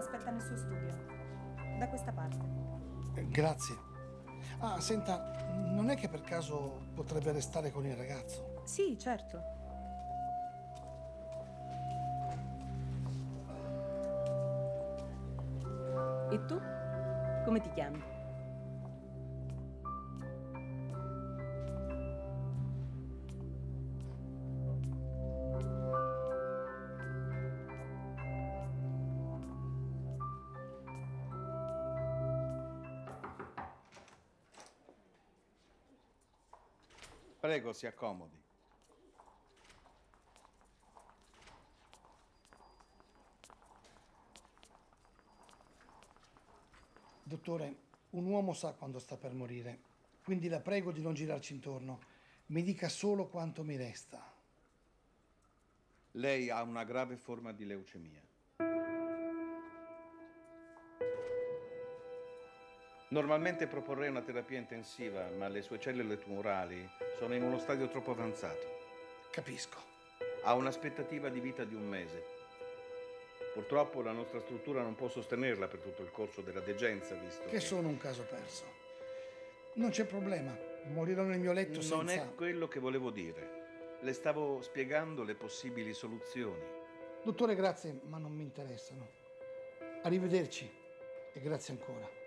l'aspetta nel suo studio. Da questa parte. Eh, Grazie. Ah, senta, non è che per caso potrebbe restare con il ragazzo? Sì, certo. E tu? Come ti chiami? Prego, si accomodi. Dottore, un uomo sa quando sta per morire, quindi la prego di non girarci intorno. Mi dica solo quanto mi resta. Lei ha una grave forma di leucemia. Normalmente proporrei una terapia intensiva, ma le sue cellule tumorali sono in uno stadio troppo avanzato. Capisco. Ha un'aspettativa di vita di un mese. Purtroppo la nostra struttura non può sostenerla per tutto il corso della degenza, visto che... Che sono un caso perso. Non c'è problema, morirò nel mio letto Non senza... è quello che volevo dire. Le stavo spiegando le possibili soluzioni. Dottore, grazie, ma non mi interessano. Arrivederci e grazie ancora.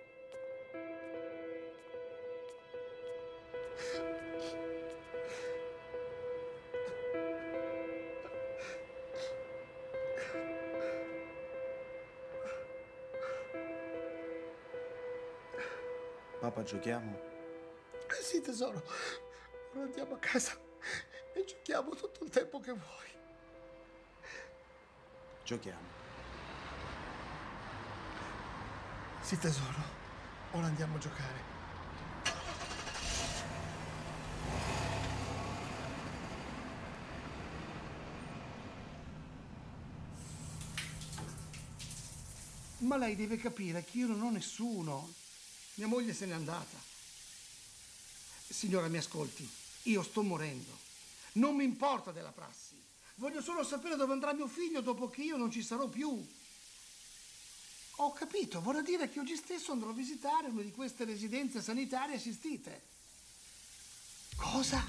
Papà, giochiamo? Eh sì, tesoro. Ora andiamo a casa e giochiamo tutto il tempo che vuoi. Giochiamo. Sì, tesoro. Ora andiamo a giocare. Ma lei deve capire che io non ho nessuno. Mia moglie se n'è andata. Signora, mi ascolti. Io sto morendo. Non mi importa della prassi. Voglio solo sapere dove andrà mio figlio dopo che io non ci sarò più. Ho capito, vorrà dire che oggi stesso andrò a visitare una di queste residenze sanitarie assistite. Cosa?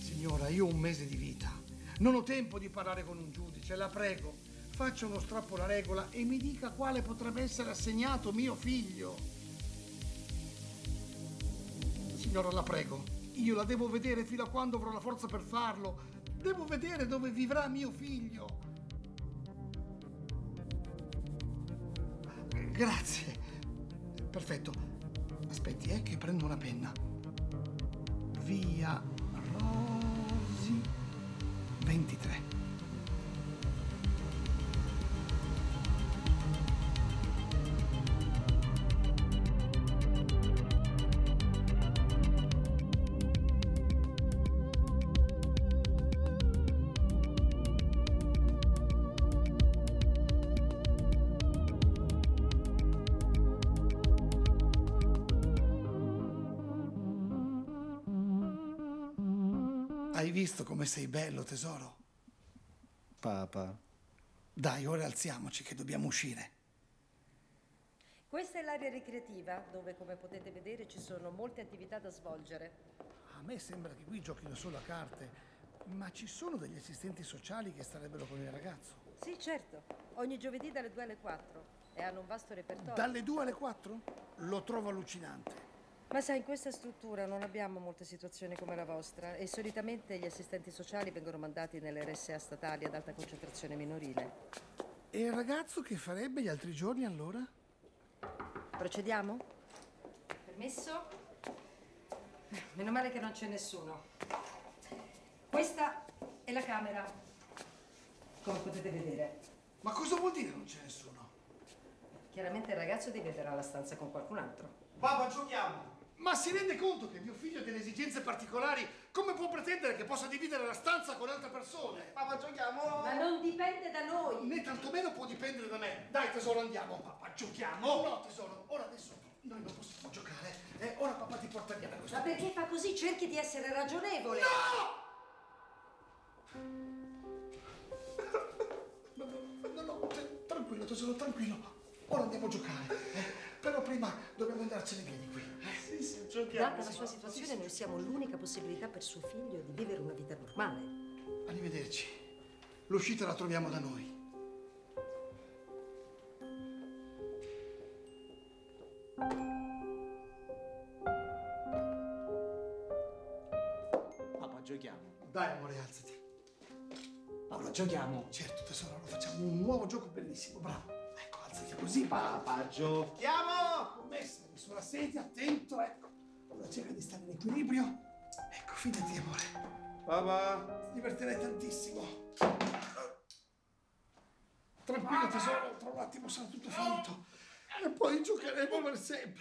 Signora, io ho un mese di vita. Non ho tempo di parlare con un giudice, la prego. Faccia uno strappo alla regola e mi dica quale potrebbe essere assegnato mio figlio. Signora, la prego. Io la devo vedere fino a quando avrò la forza per farlo. Devo vedere dove vivrà mio figlio. Grazie. Perfetto. Aspetti, eh, che prendo una penna. Via Rosi 23. Hai visto come sei bello, tesoro? Papà. Dai, ora alziamoci che dobbiamo uscire. Questa è l'area ricreativa dove, come potete vedere, ci sono molte attività da svolgere. A me sembra che qui giochino solo a carte, ma ci sono degli assistenti sociali che starebbero con il ragazzo. Sì, certo, ogni giovedì dalle 2 alle 4 e hanno un vasto repertorio. Dalle 2 alle 4? Lo trovo allucinante. Ma sai, in questa struttura non abbiamo molte situazioni come la vostra e solitamente gli assistenti sociali vengono mandati nelle RSA statali ad alta concentrazione minorile. E il ragazzo che farebbe gli altri giorni allora? Procediamo? Permesso? Meno male che non c'è nessuno. Questa è la camera, come potete vedere. Ma cosa vuol dire non c'è nessuno? Chiaramente il ragazzo dividerà la stanza con qualcun altro. Papà, giochiamo! Ma si rende conto che mio figlio ha delle esigenze particolari? Come può pretendere che possa dividere la stanza con altre persone? Papà, giochiamo! Ma non dipende da noi! Né tantomeno può dipendere da me. Dai, tesoro, andiamo. Papà, giochiamo! No, tesoro, ora adesso noi non possiamo giocare. Eh, ora papà ti porta via da questo. Ma perché fa così? Cerchi di essere ragionevole. No! No, no, no, no, tranquillo, tesoro, tranquillo. Ora andiamo a giocare. eh. Però prima dobbiamo andarcene via Data la sua situazione, noi siamo l'unica possibilità per suo figlio di vivere una vita normale. Arrivederci. L'uscita la troviamo da noi. Papà, giochiamo. Dai, amore, alzati. Papà, giochiamo. Certo, tesoro, allora facciamo un nuovo gioco bellissimo. Bravo. Ecco, alzati così. Papà, giochiamo. Commessa, sulla sedia, attento, ecco. Allora cerca di stare in equilibrio. Ecco, fidati, amore. Papà. Ti divertirai tantissimo. Tranquillo, tesoro, tra un attimo sarà tutto finito. E poi giocheremo per sempre.